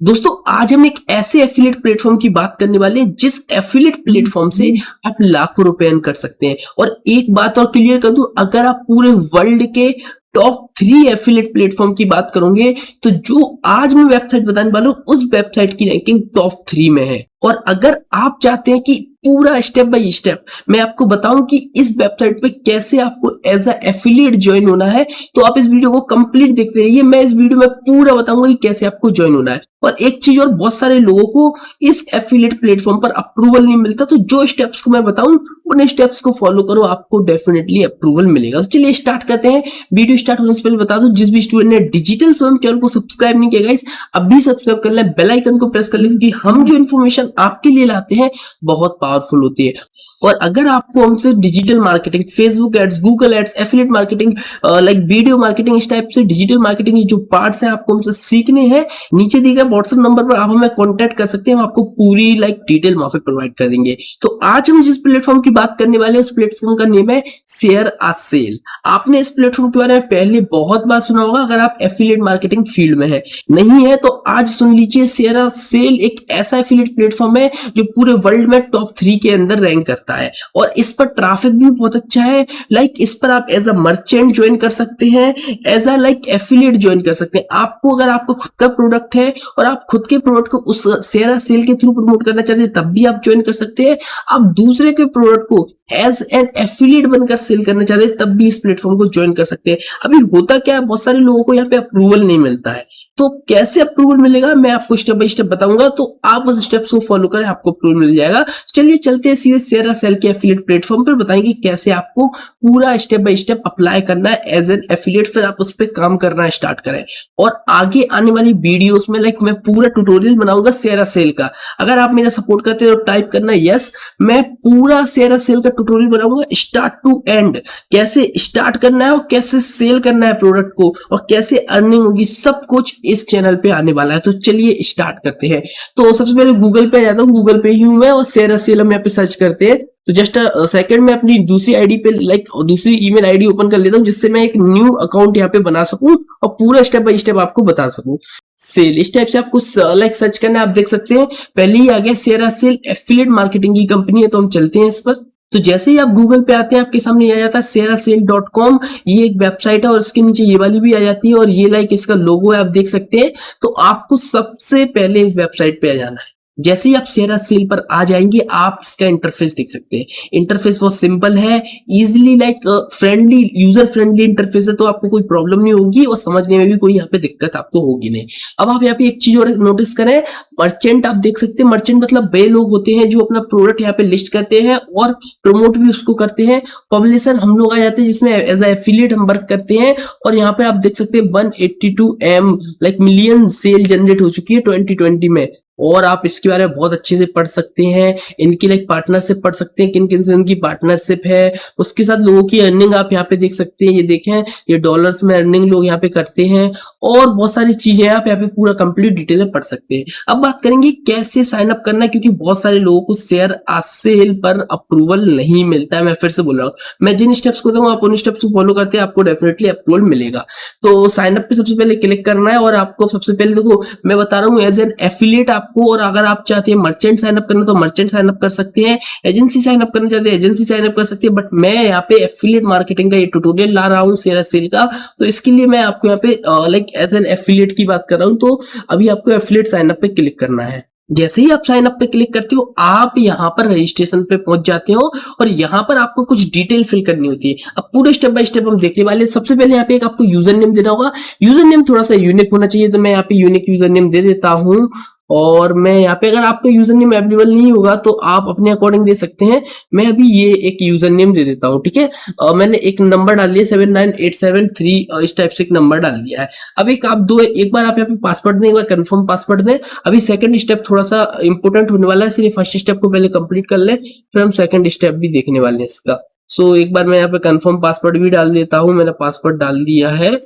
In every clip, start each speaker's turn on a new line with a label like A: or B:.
A: दोस्तों आज हम एक ऐसे एफिलिएट प्लेटफॉर्म की बात करने वाले हैं जिस एफिलिएट प्लेटफॉर्म से आप लाखों रुपए अर्न कर सकते हैं। और एक बात और क्लियर कर दूँ अगर आप पूरे वर्ल्ड के टॉप थ्री एफिलिएट प्लेटफॉर्म की बात करोगे तो जो आज मैं वेबसाइट बताने वाला हूँ उस वेबसाइट की रैंकिंग टॉप थ्री में है। और अगर आप चाहते हैं कि पूरा स्टेप बाय स्टेप मैं आपको बताऊँ कि इस वेबसाइट पे कैसे आपको एज अ एफिलिएट ज्वाइन होना है तो आप इस वीडियो को कंप्लीट देखते रहिए। मैं इस वीडियो में पूरा बताऊँगा कि कैसे आपको ज्वाइन होना है। और एक चीज़ और, बहुत सारे लोगों को इस एफिलेट प्लेटफॉर्म पर अप्रूवल नहीं मिलता तो जो स्टेप्स को मैं बताऊँ, उन स्टेप्स को फॉलो करो, आपको डेफिनेटली अप्रूवल मिलेगा। तो चलिए स्टार्ट करते हैं। वीडियो स्टार्ट होने से पहले बता दूँ, जिस भी स्टूडेंट ने डिजिटल स्वयं चैनल को सब्सक्राइब नहीं किया इस अभी सब्सक्राइब कर ले बेल आइकन को प्रेस कर ले, क्योंकि हम जो इन्फॉर्मेशन आपके लिए लाते हैं, बहुत पावरफुल होती है। और अगर आपको हमसे digital marketing Facebook ads Google ads affiliate marketing like video marketing इस टाइप से डिजिटल मार्केटिंग जो पार्ट्स हैं, आपको हमसे सीखने हैं, नीचे दिए गए व्हाट्सएप नंबर पर आप हमें कॉन्टेक्ट कर सकते हैं, हम आपको पूरी लाइक डिटेल वहाँ पे प्रोवाइड करेंगे। तो आज हम जिस प्लेटफॉर्म की बात करने वाले हैं, उस प्लेटफॉर्म का नेम है शेयर आ सेल आपने इस प्लेटफॉर्म के बारे में पहले बहुत बार सुना होगा, अगर आप एफिलेट मार्केटिंग फ़ील्ड में है। नहीं है तो आज सुन लीजिए शेयर आ सेल एक ऐसा एफिलेट प्लेटफॉर्म है, जो पूरे वर्ल्ड में टॉप थ्री के अंदर रैंक करता करता है। और इस पर ट्रैफ़िक भी बहुत अच्छा है। लाइक इस पर आप एज अ मर्चेंट ज्वाइन कर सकते हैं। As a like affiliate join कर सकते हैं। आपको, अगर आपका खुद का प्रोडक्ट है और आप खुद के प्रोडक्ट को उस शेयर सेल के थ्रू प्रमोट करना चाहते हैं, तब भी आप ज्वाइन कर सकते हैं। आप दूसरे के प्रोडक्ट को एज एन एफिलिएट बनकर सेल करना चाहते हैं, तब भी इस प्लेटफॉर्म को ज्वाइन कर सकते हैं। अभी होता क्या है? बहुत सारे लोगों को यहाँ पे अप्रूवल नहीं मिलता है। तो कैसे अप्रूवल मिलेगा, मैं आपको स्टेप बाय स्टेप बताऊँगा तो आप उस स्टेप्स को फॉलो करें, आपको अप्रूवल मिल जाएगा। चलिए चलते हैं सीधे शेयर सेल के एफिलिएट प्लेटफॉर्म पर बताएँगे कैसे आपको पूरा स्टेप बाय स्टेप अप्लाई करना है एज एन एफिलिएट फिर आप उस पर काम करना स्टार्ट करें। और आगे आने वाली वीडियोस में लाइक मैं पूरा ट्यूटोरियल बनाऊँगा शेयर सेल का। अगर आप मेरा सपोर्ट करते हो तो टाइप करना यस मैं पूरा सेरा सेल का ट्यूटोरियल बनाऊँगा स्टार्ट टू एंड कैसे स्टार्ट करना है और कैसे सेल करना है प्रोडक्ट को, और कैसे अर्निंग होगी, सब कुछ इस चैनल पे आने वाला है तो चलिए स्टार्ट करते हैं। तो सबसे पहले गूगल पे आ जाता हूँ। गूगल पे ही हूँ मैं और शेयर सेल यहाँ पे सर्च करते हैं। तो जस्ट सेकंड में अपनी दूसरी आईडी पे लाइक दूसरी ईमेल आईडी ओपन कर लेता हूँ, जिससे मैं एक न्यू अकाउंट यहाँ पे बना सकूँ और पूरा स्टेप बाय स्टेप आपको बता सकूँ। सेल इस टाइप से आपको लाइक सर्च करना आप देख सकते हैं। पहले ही आ गया शेयर सेल एफिलिएट मार्केटिंग की कंपनी है तो हम चलते हैं इस पर। तो जैसे ही आप गूगल पे आते हैं, आपके सामने आ जाता है सेरा सेल डॉट कॉम ये एक वेबसाइट है और इसके नीचे ये वाली भी आ जाती है और ये लाइक इसका लोगो है, आप देख सकते हैं। तो आपको सबसे पहले इस वेबसाइट पे आ जाना है। जैसे ही आप शेयर सेल पर आ जाएँगे, आप इसका इंटरफेस देख सकते हैं। इंटरफेस बहुत सिंपल है easily like friendly user friendly interface है तो आपको कोई प्रॉब्लम नहीं होगी और समझने में भी कोई यहाँ पे दिक्कत आपको होगी नहीं। अब आप यहाँ पे एक चीज़ और नोटिस करें मर्चेंट आप देख सकते हैं मर्चेंट मतलब वे लोग होते हैं जो अपना प्रोडक्ट यहाँ पे लिस्ट करते हैं और प्रमोट भी उसको करते हैं। पब्लिशर हम लोग आ जाते हैं जिसमें एज एफिलियट हम वर्क करते हैं और यहाँ पे आप देख सकते हैं one eighty two M like million sale generate हो चुकी है ट्वेंटी ट्वेंटी में। और आप इसके बारे में बहुत अच्छे से पढ़ सकते हैं। इनकी लाइक पार्टनरशिप पढ़ सकते हैं किन किन से इनकी पार्टनरशिप है। उसके साथ लोगों की अर्निंग आप यहाँ पे देख सकते हैं। ये देखें, ये डॉलर्स में अर्निंग लोग यहाँ पे करते हैं। और बहुत सारी चीज़ें आप यहाँ पे पूरा कंप्लीट डिटेल में पढ़ सकते हैं। अब बात करेंगे कैसे साइन अप करना क्योंकि बहुत सारे लोगों को शेयर सेल पर अप्रूवल नहीं मिलता है, मैं फिर से बोल रहा हूँ। मैं जिन स्टेप्स को दूँगा आप उन स्टेप्स को फॉलो करते हैं, आपको डेफिनेटली अप्रूवल मिलेगा। तो साइन अप पे सबसे पहले क्लिक करना है और आपको सबसे पहले देखो, मैं बता रहा हूँ एज एन एफिलिएट आपको और अगर आप चाहते हैं मर्चेंट साइन अप करना तो मर्चेंट साइन अप कर सकते हैं। एजेंसी साइन अप करना चाहते हैं एजेंसी साइन अप कर सकते हैं बट मैं यहाँ पे एफिलिएट मार्केटिंग का ये ट्यूटोरियल ला रहा हूँ शेयर सेल का। तो इसके लिए मैं आपको यहाँ पे लाइक एज एन एफिलिएट की बात कर रहा हूँ तो अभी आपको एफिलिएट साइन अप पे क्लिक करना है। जैसे ही आप साइन अप पे क्लिक करते हो, आप यहाँ पर रजिस्ट्रेशन पे पहुँच जाते हो और यहाँ पर आपको कुछ डिटेल फिल करनी होती है। अब पूरे स्टेप बाय स्टेप हम देखने वाले सबसे पहले यहाँ पे एक आपको यूज़र नेम देना होगा। यूज़र नेम थोड़ा सा यूनिक होना चाहिए तो मैं यहाँ पे यूनिक यूज़र नेम दे देता हूँ। और मैं यहाँ पे, अगर आपका यूज़र नेम अवेलेबल नहीं होगा तो आप अपने अकॉर्डिंग दे सकते हैं। मैं अभी ये एक यूज़र नेम दे देता हूँ, ठीक है? मैंने एक नंबर डाल दिया seven nine eight seven three इस टाइप से एक नंबर डाल दिया है। अब एक, आप दो, एक बार आप यहाँ पे पासवर्ड दें, एक बार कंफर्म पासवर्ड दें। अभी सेकंड स्टेप थोड़ा सा इंपोर्टेंट होने वाला है, इसलिए फ़र्स्ट स्टेप को पहले कंप्लीट कर ले, फिर हम सेकंड स्टेप भी देखने वाले हैं इसका। सो एक बार मैं यहाँ पे कंफर्म पासवर्ड भी डाल देता हूँ, मैंने पासवर्ड डाल दिया है।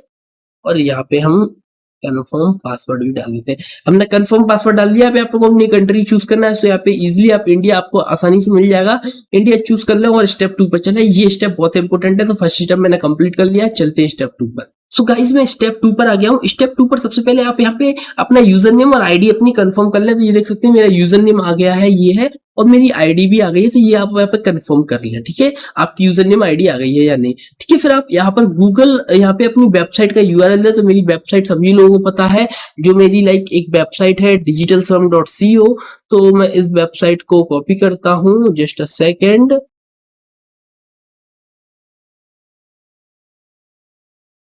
A: और यहाँ पे हम कन्फर्म पासवर्ड भी डाल देते हैं। हमने कन्फर्म पासवर्ड डाल दिया आपको अपनी कंट्री चूज़ करना है तो यहाँ पे इजिली आप इंडिया आपको आसानी से मिल जाएगा। इंडिया चूज़ कर ले और स्टेप टू पर चले। ये स्टेप बहुत इंपॉर्टेंट है तो फ़र्स्ट स्टेप मैंने कंप्लीट कर लिया, चलते हैं स्टेप टू पर। सो गाइस मैं स्टेप टू पर आ गया हूँ। स्टेप टू पर सबसे पहले आप यहाँ पे अपना यूज़र नेम और आईडी अपनी कंफर्म कर ले। तो ये देख सकते हैं, मेरा यूज़र नेम आ गया है, ये है और मेरी आईडी भी आ गई है तो ये आप यहाँ पर कंफर्म कर लें, ठीक है? आपकी यूज़र नेम आईडी आ गई है या नहीं? ठीक है, फिर आप यहाँ पर गूगल यहाँ पे अपनी वेबसाइट का यूआरएल है तो मेरी वेबसाइट सभी लोगों को पता है, जो मेरी लाइक एक वेबसाइट है डिजिटल तो मैं इस वेबसाइट को कॉपी करता हूँ जस्ट अ सेकेंड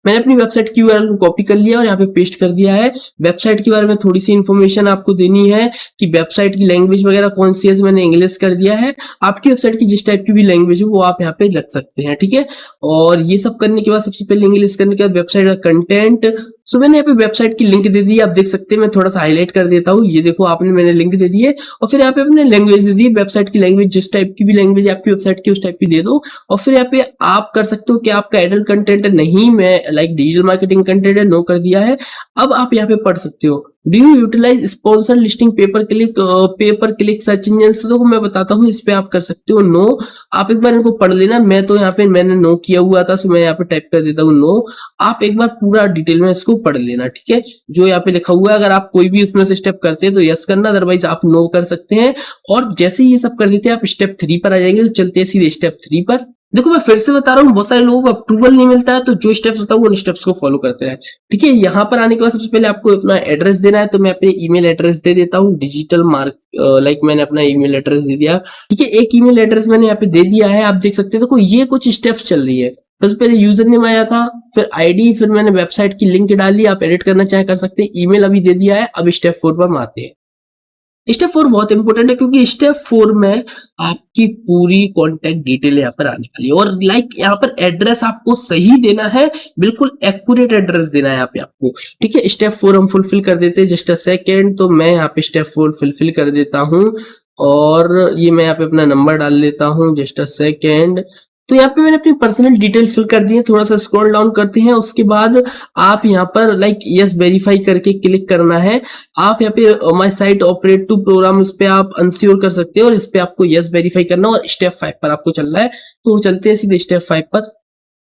A: मैंने अपनी वेबसाइट की यूआरएल को कॉपी कर लिया और यहाँ पे पेस्ट कर दिया है। वेबसाइट के बारे में थोड़ी सी इन्फॉर्मेशन आपको देनी है कि वेबसाइट की लैंग्वेज वगैरह कौन सी है तो मैंने इंग्लिश कर दिया है। आपकी वेबसाइट की जिस टाइप की भी लैंग्वेज हो, वो आप यहाँ पे रख सकते हैं, ठीक है? और ये सब करने के बाद, सबसे पहले इंग्लिश करने के बाद वेबसाइट का कंटेंट सो मैंने यहाँ पे वेबसाइट की लिंक दे दी, आप देख सकते हैं, मैं थोड़ा सा हाईलाइट कर देता हूँ। ये देखो, आपने मैंने लिंक दे दी है, और फिर यहाँ पे अपने लैंग्वेज दे दी वेबसाइट की लैंग्वेज जिस टाइप की भी लैंग्वेज आपकी वेबसाइट की, उस टाइप की दे दो। और फिर यहाँ पे आप कर सकते हो कि आपका एडल्ट कंटेंट नहीं, मैं लाइक डिजिटल मार्केटिंग कंटेंट है नो कर दिया है। अब आप यहाँ पे पढ़ सकते हो। Do you utilize sponsor listing pay per click pay per click search engine तो देखो, मैं बताता हूँ, इस पे आप कर सकते हो नो आप एक बार इनको पढ़ लेना। मैं तो यहाँ पे, मैंने नो किया हुआ था, सो मैं यहाँ पे टाइप कर देता हूँ नो आप एक बार पूरा डिटेल में इसको पढ़ लेना, ठीक है? जो यहाँ पे लिखा हुआ है, अगर आप कोई भी उसमें से स्टेप करते हैं तो यस करना अदरवाइज़ आप नो कर सकते हैं। और जैसे ही ये सब कर लेते हैं, आप स्टेप थ्री पर आ जाएँगे तो चलते हैं सीधे स्टेप थ्री पर। देखो, मैं फिर से बता रहा हूँ, बहुत सारे लोगों को अप्रूवल नहीं मिलता है तो जो स्टेप्स होता है, वो उन स्टेप्स को फॉलो करते हैं। ठीक है, यहाँ पर आने के बाद सबसे पहले आपको अपना एड्रेस देना है तो मैं अपने ईमेल एड्रेस दे देता हूँ डिजिटल मार्क लाइक मैंने अपना ईमेल एड्रेस दे दिया। ठीक है, एक ईमेल एड्रेस मैंने यहाँ पे दे दिया है, आप देख सकते हैं, देखो, ये कुछ स्टेप्स चल रही है। सबसे पहले यूज़र नेम आया था, फिर आईडी फिर मैंने वेबसाइट की लिंक डाली, आप एडिट करना चाहे, कर सकते हैं ईमेल अभी दे दिया है, अब स्टेप फोर पर आते हैं। स्टेप फोर बहुत इंपॉर्टेंट है क्योंकि स्टेप फोर में आपकी पूरी कॉन्टेक्ट डिटेल यहाँ पर आने वाली है। और लाइक like यहाँ पर एड्रेस आपको सही देना है, बिल्कुल एक्यूरेट एड्रेस देना है यहाँ पे आपको। ठीक है? स्टेप फोर हम फुलफिल कर देते हैं। जस्ट अ सेकेंड तो मैं यहाँ पे स्टेप फोर फुलफिल कर देता हूँ। और ये मैं यहाँ पे अपना नंबर डाल लेता हूँ। जस्ट अ सेकेंड तो यहाँ पे मैंने अपनी पर्सनल डिटेल फिल कर दी है, थोड़ा सा स्क्रॉल डाउन करते हैं, उसके बाद आप यहाँ पर लाइक यस वेरीफाई करके क्लिक करना है। आप यहाँ पे my site operate to program इस पे आप अनस्योर कर सकते हैं और इस पे आपको यस वेरीफाई करना और स्टेप फाइव पर आपको चलना है। तो चलते हैं सीधे स्टेप फाइव पर।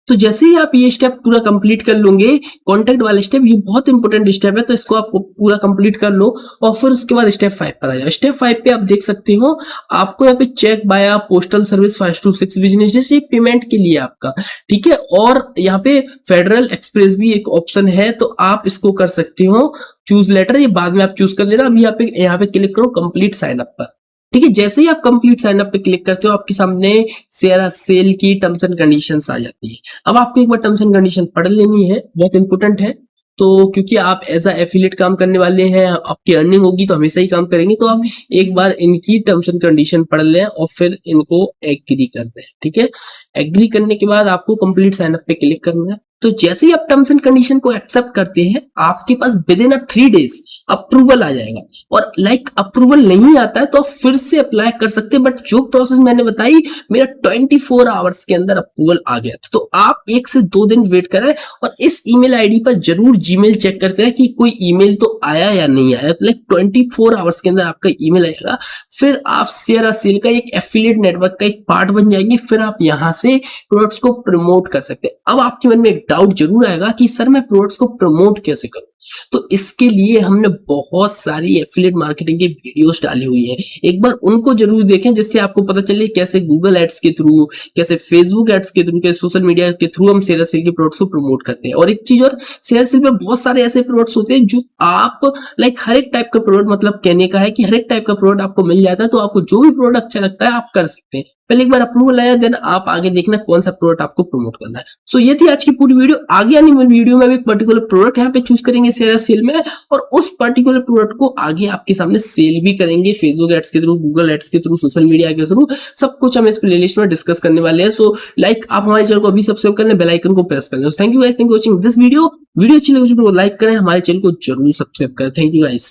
A: तो जैसे ही आप ये स्टेप पूरा कंप्लीट कर लोगे कॉन्टेक्ट वाले स्टेप ये बहुत इंपॉर्टेंट स्टेप है तो इसको आप पूरा कंप्लीट कर लो और फिर उसके बाद स्टेप फाइव पर आ जाओ। स्टेप फाइव पे आप देख सकते हो, आपको यहाँ पे check via postal service five two six business payment के लिए आपका, ठीक है? और यहाँ पे फेडरल एक्सप्रेस भी एक ऑप्शन है तो आप इसको कर सकते हो चूज़ लेटर ये बाद में आप चूज़ कर लेना। अभी यहाँ पे यहाँ पे क्लिक करो कंप्लीट साइन अप पर। ठीक है, जैसे ही आप कंप्लीट साइन अप पे क्लिक करते हो, आपके सामने शेयर सेल की टर्म्स एंड कंडीशंस आ जाती है। अब आपको एक बार टर्म्स एंड कंडीशन पढ़ लेनी है, बहुत इंपॉर्टेंट है। तो क्योंकि आप एज अ एफिलेट काम करने वाले हैं, आपकी अर्निंग होगी तो हमेशा ही काम करेंगे तो आप एक बार इनकी टर्म्स एंड कंडीशन पढ़ लें और फिर इनको एग्री कर दें, ठीक है? एग्री करने के बाद आपको कंप्लीट साइन अप पे क्लिक करना है। तो जैसे ही आप टर्म्स एंड कंडीशन को एक्सेप्ट करते हैं आपके पास within a three days approval आ जाएगा। और लाइक like, अप्रूवल नहीं आता है तो आप फिर से अप्लाई कर सकते हैं बट जो प्रोसेस मैंने बताई मेरा 24 फोर आवर्स के अंदर अप्रूवल आ गया। तो आप एक से दो दिन वेट करें और इस ईमेल आईडी पर ज़रूर जीमेल चेक करते हैं कि कोई ईमेल तो आया या नहीं आया। लाइक ट्वेंटी फोर आवर्स के अंदर आपका ईमेल आएगा। फिर आप शेयर सेल का एक एफिलिएट नेटवर्क का एक पार्ट बन जाएँगे। फिर आप यहाँ से प्रोडक्ट्स को प्रमोट कर सकते हैं। अब आपके मन में डाउट ज़रूर आएगा कि सर मैं प्रोडक्ट्स को प्रमोट कैसे करूँ? तो इसके लिए हमने बहुत सारी एफिलेट मार्केटिंग की वीडियोस डाली हुई है। एक बार उनको ज़रूर देखें जिससे आपको पता चले कैसे गूगल एड्स के थ्रू कैसे फेसबुक एड्स के थ्रू कैसे सोशल मीडिया के थ्रू हम शेयर सेल के प्रोडक्ट्स को प्रमोट करते हैं। और एक चीज़ और शेयर सेल में बहुत सारे ऐसे प्रोडक्ट्स होते हैं जो आप लाइक हर एक टाइप का प्रोडक्ट मतलब कहने का है कि हर एक टाइप का प्रोडक्ट आपको मिल जाता है तो आपको जो भी प्रोडक्ट अच्छा लगता है आप कर सकते हैं। पहले एक बार अप्रूवल आया देन आप आगे देखना कौन सा प्रोडक्ट आपको प्रमोट करना है। सो so, ये थी आज की पूरी वीडियो आगे आने वाली वीडियो में एक पर्टिकुलर प्रोडक्ट यहाँ पे चूज़ करेंगे शेयर सेल में और उस पर्टिकुलर प्रोडक्ट को आगे आपके सामने सेल भी करेंगे फेसबुक एड्स के थ्रू गूगल एड्स के थ्रू सोशल मीडिया के थ्रू सब कुछ हम इस प्लेलिस्ट में डिस्कस करने वाले हैं। सो लाइक आप हमारे चैनल को अभी सब्सक्राइब करने बेल आइकन को प्रेस करें thank you thank you watching this video video अच्छी लगी तो लाइक करें हमारे चैनल को ज़रूर सब्सक्राइब करें। Thank you guys